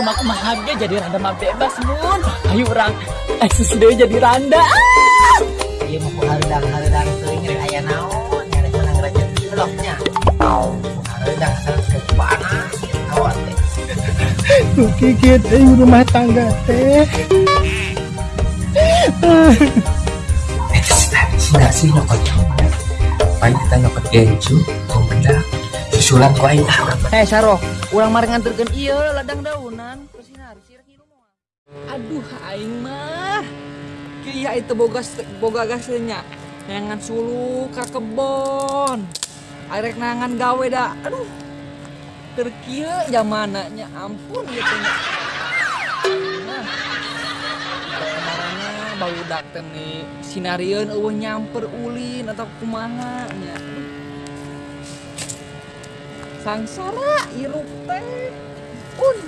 rumahku bahagia jadi randa mah bebas mun ayo orang eksis deui jadi randa ah! Iya mau ku hareudang hareudang teuing rek aya naon nya rek menang rezeki bloknya. Hareudang asal geus panas awat teh. Kikit aing rumah tangga teh. Sina sih nyokot Paling kita nyokot gencu, kumpedak, susulan ku aing tahu. Eh Saro, urang mari nganterkeun ieu ladang daunan ke sinar sirah kieu mah. Aduh aing mah. Kieu itu boga boga gasnya. Nangan sulu ka kebon. Arek nangan gawe dah. Aduh. Keur kieu zamananya ampun gitu. Nah. Kemaranna barudak teh nih sinarieun eueuh nyamper ulin atau kumaha nya. Sangsara irup teh. Un.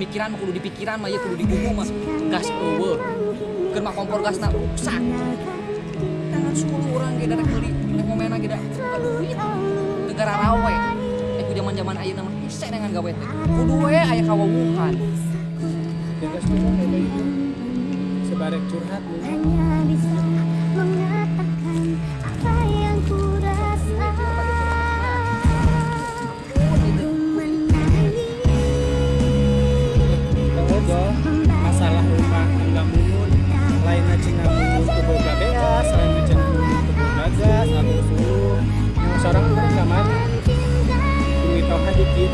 Mikiran mah kudu dipikiran mah ieu kudu digugu mah gas eueuh. Keur mah kompor gasna rusak. Tangan sulu urang ge darek meuli nek momena ge duit. Negara rawe. Eh ku zaman-zaman ayeuna mah hese dengan gawe teh. Kudu we aya. Ya geus bener Edo itu. Sebarek curhat we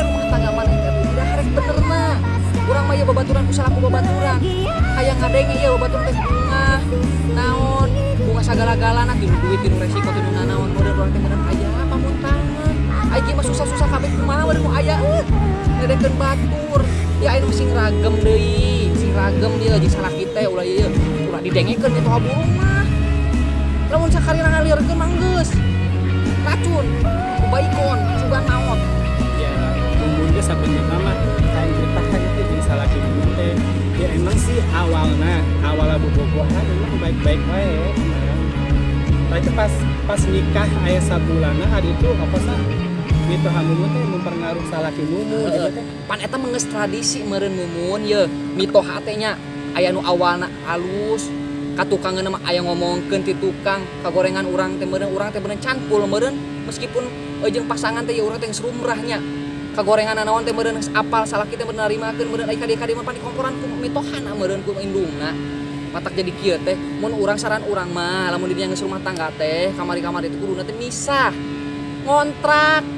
rumah tangga mana teh udah harek bener ieu babaturan ku salaku babaturan. Hayang ngadenge ieu babaturan teh bunga. Naon? Bunga sagala-galana tilu duit tilu resiko tilu nanaon model urang teh aya apa mun ge mah susah-susah kabeh kumaha we nu aya euy. Ngedekeun batur. Ya nu sing ragem deui, sing ragem dia jeung salaki teh ulah ieu ulah didengekeun itu burung mah. lamun sakali ngalirkeun mah geus. Racun kubaikon sugan naon. Ya mumun teh sabenerna mah kain bertahan itu jeung mumun teh. Ya emang sih awalnya awal bobogohan emang baik-baik wae tapi pas pas nikah ayah sabulana hari itu apa sih itu hamumun teh mempengaruh salaki mumun gitu teh pan eta menges tradisi meureun mumun ye. Mitoha teh nya aya nu awalna alus. Katukangeun mah aya ngomongkeun ti tukang kagorengan urang teh meureun urang teh meureun canpul meureun. Meskipun jeung pasangan teh ya urang teh geus rumrahnya kagorengan naon teh geus apal salaki teh meureun narimakeun meureun. Ai kadi-kadi mah pan dikomporan ku mitohana meureun ku indungna. Matak jadi kieu teh mun urang saran urang mah lamun di geus rumah tangga teh kamari-kamari teh kuduna teh misah. Ngontrak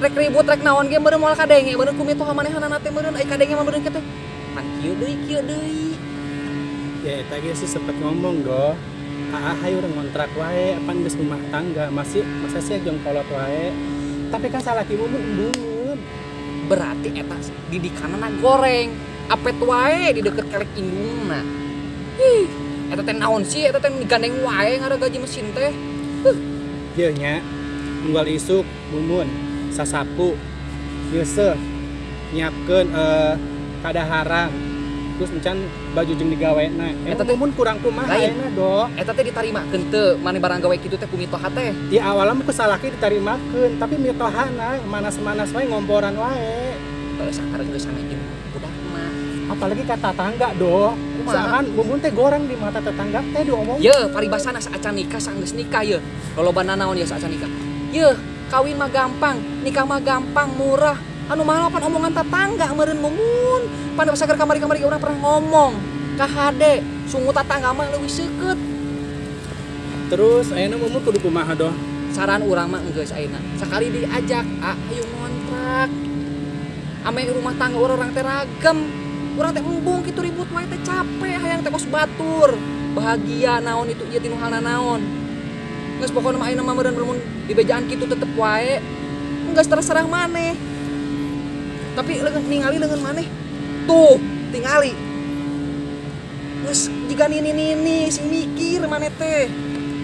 rek ribut rek naon ge meureun moal kadenge meureun ku mitoha manehanana teh meureun ai kadenge mah meureun teh pan kieu deui kieu deui. Ya eta ge sih sempet ngomong go. Ah hayu urang ngontrak wae apa geus rumah tangga? Masih masa sih jeung kolot wae? Tapi kan salaki mumun embungeun berarti eta didikanana goreng apet wae di deket kelek indungna ih eta teh naon sih? Eta teh gandeng wae ngada gaji mesin teh. Ieu nya unggal isuk mumun sasapu. Geuseuh nyiapkeun eh kadaharan terus encan baju jeung digaweana Eta eta teh- mumun kurang kumaha ayeuna do eta teh ditarimakeun teu mane barang gawe kitu teh ku mitoha teh. Di awalnya mah kusalaki ditarimakeun tapi mitohana manas-manas wae ngomporan wae. Kalau sakar geus sana jeung budak mah. Apalagi kata tangga do? Sahan mumun teh goreng di mata tetangga teh diomong. Ye, paribasana saacan nikah saenggeus nikah ye. Lolobana naon ya saacan nikah. Ye, kawin mah gampang, nikah mah gampang, murah. Anu mahal pan omongan tetangga meureun mumun. Pan saker kamari-kamari urang pernah ngomong. Ka hade, sungu tetangga mah leuwih seukeut. terus ayeuna mumun kudu kumaha do saran orang mah geus ayeuna sekali diajak ah ayo ngontrak ame rumah tangga orang orang teh ragam orang teh embung kitu ribut wae teh capek hayang teh kos batur bahagia naon itu ieu tinu halna naon geus pokona mah ayeuna mah meureun lamun dibejaan kitu tetep wae. Geus terserah maneh. Tapi ningali leungeun maneh. Tuh tingali. Geus jiga nini-nini sing mikir maneh teh.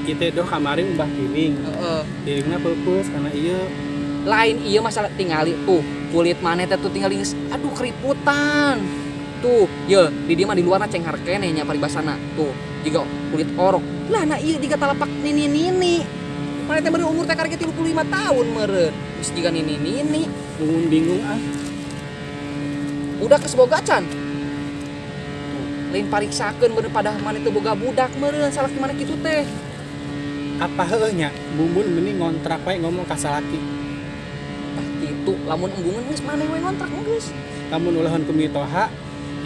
Kita doh kemarin mbah kiring heeh. Kiringna pupus karena iya lain iya masalah tingali. Tuh kulit mana teh tuh tinggal geus aduh keriputan tuh ya di dia mah di luar ceng harkene nya paribasana tuh jika kulit orok. Lah nah iya jika talapak nini nini mana teh umur teh karek 35 tahun meureun geus jika nini nini bingung bingung ah. Udah keseboga can lain pariksakeun bener pada mana teu boga budak meureun salah gimana kitu teh. Apa heunya bumbun mending ngontrak wae ngomong ka salaki tah kitu. Lamun embungan geus maneh we ngontrak geus? Lamun ulahun ku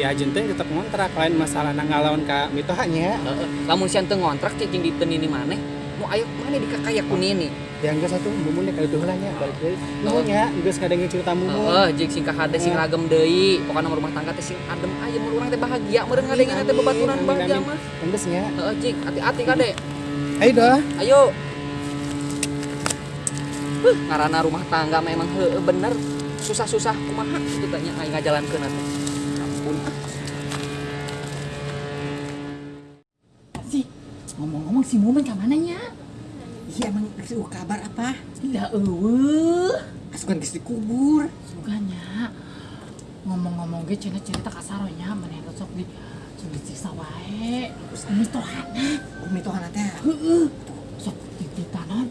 ya jenteng tetap ngontrak lain masalah ngalawan ka mitohanya lamun sian teu ngontrak cicing di nini maneh nu aya maneh dikakayak ku nini yang geus satu bumbun deh kali lah nya balik deui nuhunnya geus ngadenge cerita bumbun Heeh, jeung sing kahade sing ragem deui. Pokona mah rumah tangga teh sing adem aya mun urang teh bahagia meureun ngadengeun teh bebaturan bahagia mah. geus nya Heeh, cik, hati-hati kade. ayo dah Ayo. Huh, ngaranna rumah tangga memang heueuh bener. Susah-susah kumaha kitu tanya aing ngajalankeun atuh. Ampun. Si, ngomong-ngomong si Mumen ke mananya? Iya emang uh, kabar apa? Tidak eueuh. Asukan geus dikubur. Suganya. Ngomong-ngomong ge cenah cerita ka saronya maneh sok di sok disiksa wae. Geus tohana. Umi tuh anak teh. Heeh. Sok tititanan.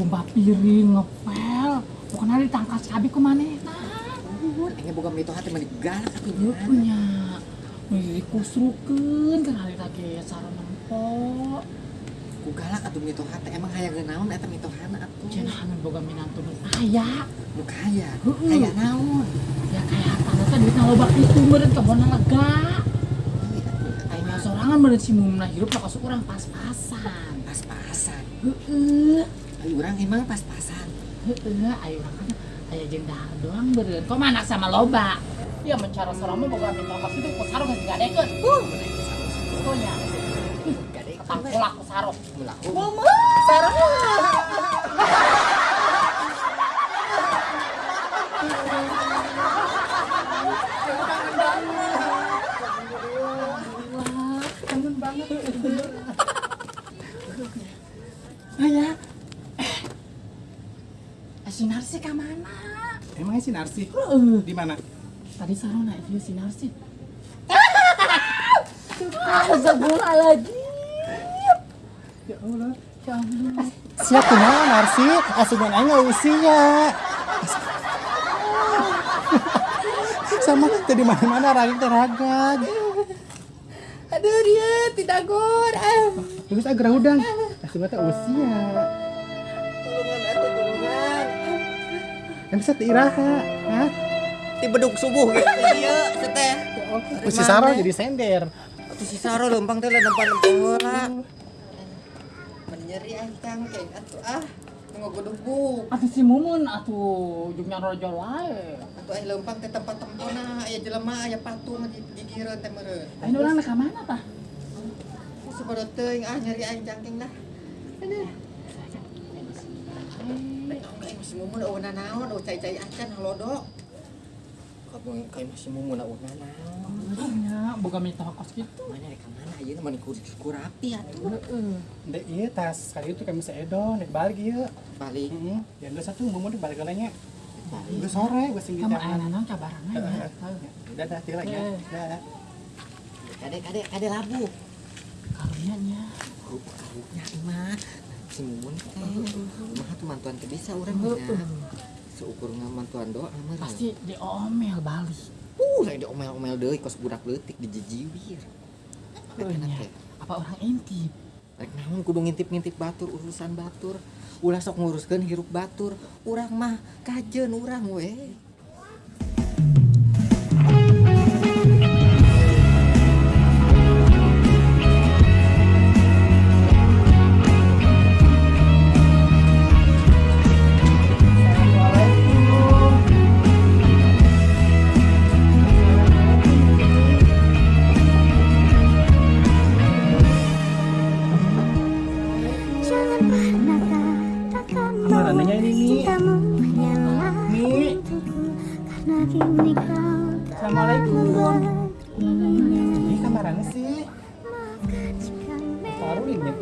Kumba piring ngepel. Pokoknya ditangkas cabi ku manehna. Engge boga mito hati mah galak atuh nya. punya. Nu dikusrukeun kan hari lagi sarona empok. Ku galak atuh mito hati emang hayang naon eta mitohana atuh. Cenah anu boga minantu nu aya. Nu kaya. Heeh. Kaya naon? Ya kayak hartana teh duitna loba kitu meureun kebona lega. Ayeuna sorangan meureun si mumna hirup mah kasih urang pas-pasan. Pas-pasan. Heeh. Ayo urang emang pas-pasan. Heeh, ayo urang aya jeung doang beureun. Kok mana sama loba? Ya mencara mah boga minta kasih teh ku sarung geus digadekeun. Uh, pokoknya. Ketangkulak ku sarung. Mama, sarung. Kangen banget. Ayah. Si Narsi ke mana? emangnya si Narsi Heeh. di mana Tadi sarung naik dia si Narsi. Astagfirullahaladzim. ya Allah Ya Allah. siap kumaha Narsi asuban aing usia sama tadi mana-mana ragam teragad Aduh dia tidak gor. Terus agar udang asuban teh usia Tulungan atuh tulungan. kan bisa tiiraha hah Ti beduk subuh gitu ieu seteh. Usi Saro jadi sender Atuh si Saro lempang teh lempang-lempang heula. Menyeri aing cangkeng atuh ah. Ngogodubuk. Atuh si Mumun atuh jungnya rojol wae. Atuh aing lempang teh tempat tempona aya jelema aya patung di gigireun teh meureun. Ayo orang ka mana tah? Sabarot teuing ah nyeri aing cangkeng dah. Aduh. Kayak masih mumun eueuh naon, eueuh cai-cai acan halodok. Kamu kayak masih mumun eueuh naon. Ya, boga minta kos gitu. Mana rek mana ieu mah ku ku rapi atuh. Heeh. Dek iya tas kali itu kami seedo nek balik iya Balik. Heeh. Ya geus satu mau balik galanya. Geus sore geus sing Kamu ditangan. aya naon cabaran aja. Udah dah ya. Dah. Kade kade kade labu. Karunya nya. Ku karunya mah si mumun teh. Mah tuh mantuan bisa urang mah. Seukur ngamantuan doa mah. Pasti diomel Bali. Uh, lain diomel-omel deui kos budak leutik dijijiwir. Teh. Apa orang intip? Rek naon kudu ngintip-ngintip batur urusan batur. Ulah sok nguruskeun hirup batur. Urang mah kajeun urang gimana ini, ini Mi. Mi Assalamualaikum Ini kamarannya sih Baru ini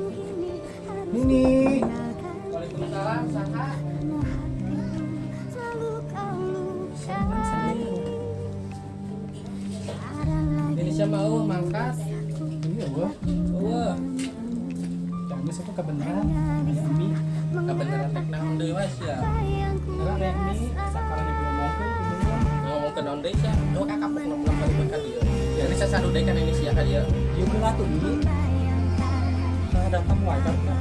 Nini Waalaikumsalam Saha Indonesia mau oh, mangkas iya wah wah jangan besok kebenaran ini kabeneran rek naon deui mas ya? Ibu ngomong tuh. kebenaran. ngomong ke naon deui sia oh kakak pok ngomong balik ka dieu ya ini sasadu deui kan ini sia ka dieu Iya, tuh datang kan.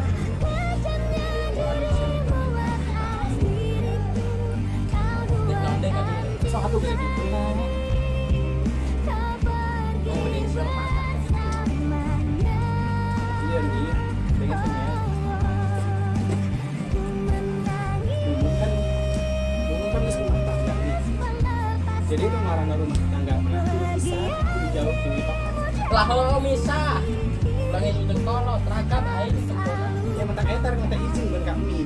Gitu lah lo misa ulang itu ragam aing sempurna Ya mentak etar minta izin buat kami.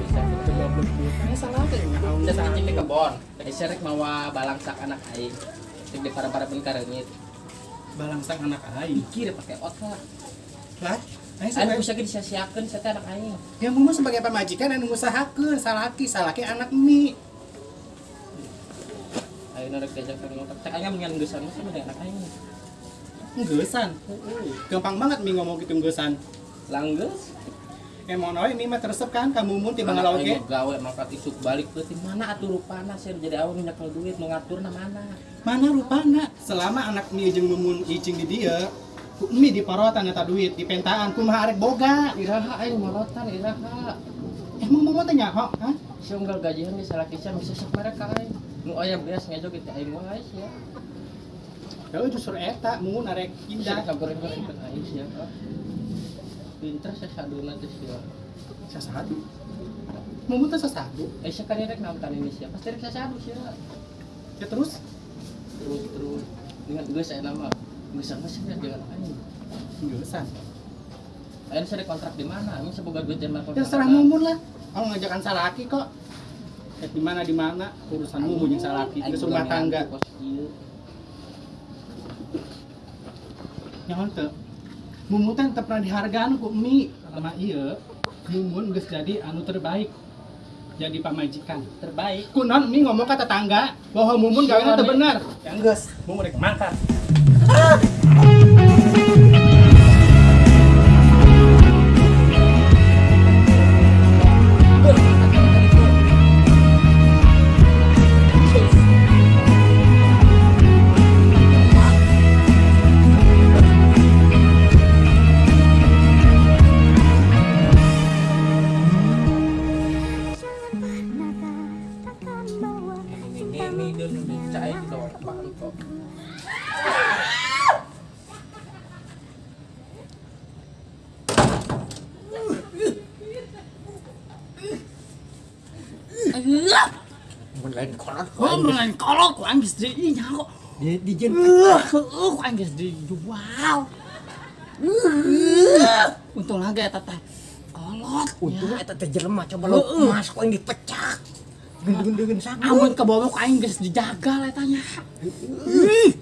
bisa Ini salah dan salah. cicing di kebon. Serek mawa balangsak anak aing Cek di para-para pun karengit Balangsang anak aing. Kira pakai otak. Lah, Aing sebagai bisa disia-siakeun saya anak aing ya mau sebagai pemajikan anu ngusahakeun salaki salaki anak mi. Aing rek diajak ka ngotak Cek aing mengan geusan mah sama dengan anak Ngeusan. Gampang banget mi ngomong gitu ngeusan. Langgeus Emang noy mi mah teresep kan kamu mun tiba ge. mah gawe mangkat isuk balik teh mana atuh rupana saya jadi awan nyakel duit nu ngaturna mana Mana rupana selama anak mi jeung mumun icing di dia mi di parotan eta duit di pentaan kumaha arek boga. Iraha aing morotan iraha Emang mau tanya kok, ha? Si unggal gajian di salah kisah bisa mereka aing Nu aya beas ngejog itu aing wae sia Ya. Justru eta mumun arek Indah. Kabar-kabar ikut aing sia Pinter sasaduna teh sia Sasadu. Mumun teh sasadu. Eh sia kan rek ini sia pasti rek sasadu sia Ya. Terus? Terus terus. Dengan gue saya nama. Gue sama sih dengan aing. Ngeusan. aing saya kontrak di mana? Aing semoga duit zaman Ya serah mumun lah. Kalau ngajakan salaki kok. Ya di mana di mana urusan mumun jeung salaki geus rumah tangga. Nyaon teu? Mumun teh teu pernah dihargaan ku mi. Sama ieu mumun geus jadi anu terbaik. Jadi pamajikan. terbaik Kunon mi ngomong ke tetangga bahwa mumun gawena teu bener. Yang geus, mumun rek mangkat. Mun lain kolot Oh, melain kolot ku anggis di inya kok. di di jen Uh, ku anggis di jual. Untung lagi eta teh. Kolot. untung ya. eta teh jelema coba lo Heeh. emas kok yang dipecah. Gendeng-gendeng sangat. Amun ke bawah ku geus dijagal etanya. Ih,